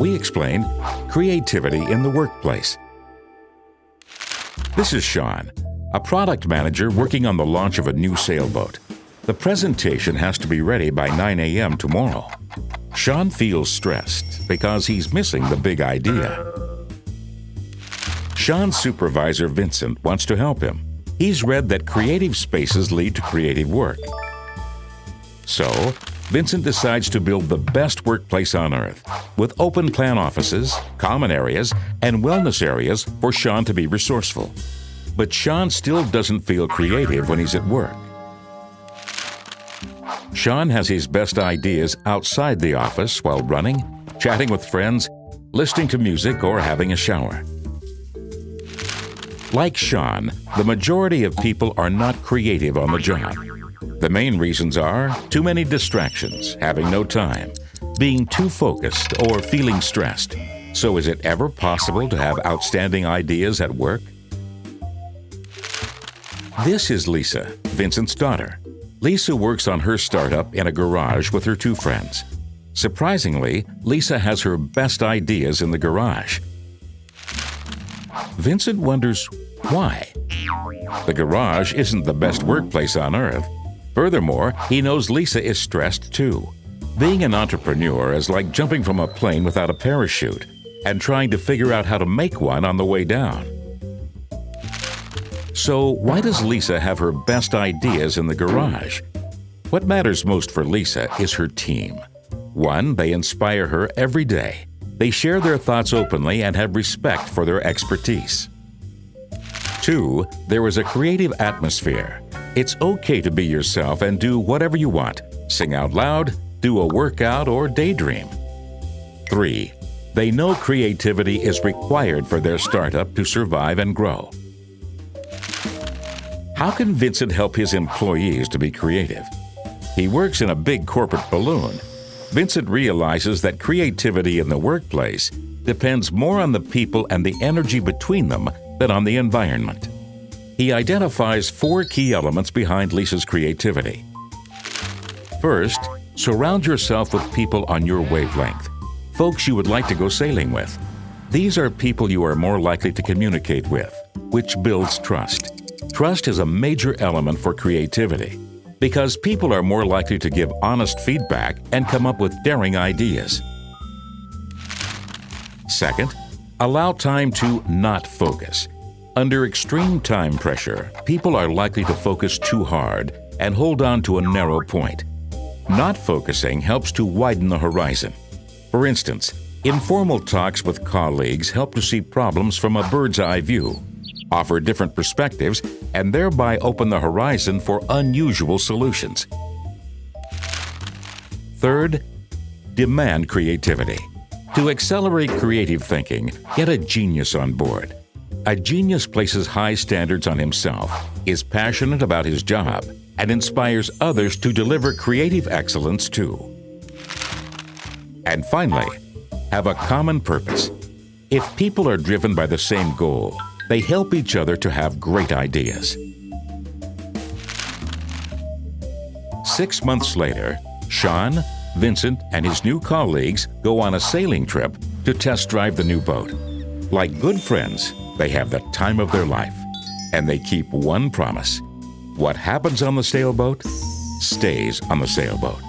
we explain creativity in the workplace. This is Sean, a product manager working on the launch of a new sailboat. The presentation has to be ready by 9 a.m. tomorrow. Sean feels stressed because he's missing the big idea. Sean's supervisor Vincent wants to help him. He's read that creative spaces lead to creative work. So, Vincent decides to build the best workplace on earth with open plan offices, common areas, and wellness areas for Sean to be resourceful. But Sean still doesn't feel creative when he's at work. Sean has his best ideas outside the office while running, chatting with friends, listening to music, or having a shower. Like Sean, the majority of people are not creative on the job. The main reasons are too many distractions, having no time, being too focused, or feeling stressed. So is it ever possible to have outstanding ideas at work? This is Lisa, Vincent's daughter. Lisa works on her startup in a garage with her two friends. Surprisingly, Lisa has her best ideas in the garage. Vincent wonders why. The garage isn't the best workplace on earth. Furthermore, he knows Lisa is stressed too. Being an entrepreneur is like jumping from a plane without a parachute and trying to figure out how to make one on the way down. So, why does Lisa have her best ideas in the garage? What matters most for Lisa is her team. One, they inspire her every day. They share their thoughts openly and have respect for their expertise. Two, there is a creative atmosphere. It's okay to be yourself and do whatever you want. Sing out loud, do a workout, or daydream. 3. They know creativity is required for their startup to survive and grow. How can Vincent help his employees to be creative? He works in a big corporate balloon. Vincent realizes that creativity in the workplace depends more on the people and the energy between them than on the environment. He identifies four key elements behind Lisa's creativity. First, surround yourself with people on your wavelength, folks you would like to go sailing with. These are people you are more likely to communicate with, which builds trust. Trust is a major element for creativity because people are more likely to give honest feedback and come up with daring ideas. Second, allow time to not focus. Under extreme time pressure, people are likely to focus too hard and hold on to a narrow point. Not focusing helps to widen the horizon. For instance, informal talks with colleagues help to see problems from a bird's eye view, offer different perspectives, and thereby open the horizon for unusual solutions. Third, demand creativity. To accelerate creative thinking, get a genius on board. A genius places high standards on himself, is passionate about his job, and inspires others to deliver creative excellence too. And finally, have a common purpose. If people are driven by the same goal, they help each other to have great ideas. Six months later, Sean, Vincent, and his new colleagues go on a sailing trip to test drive the new boat. Like good friends, they have the time of their life. And they keep one promise what happens on the sailboat stays on the sailboat.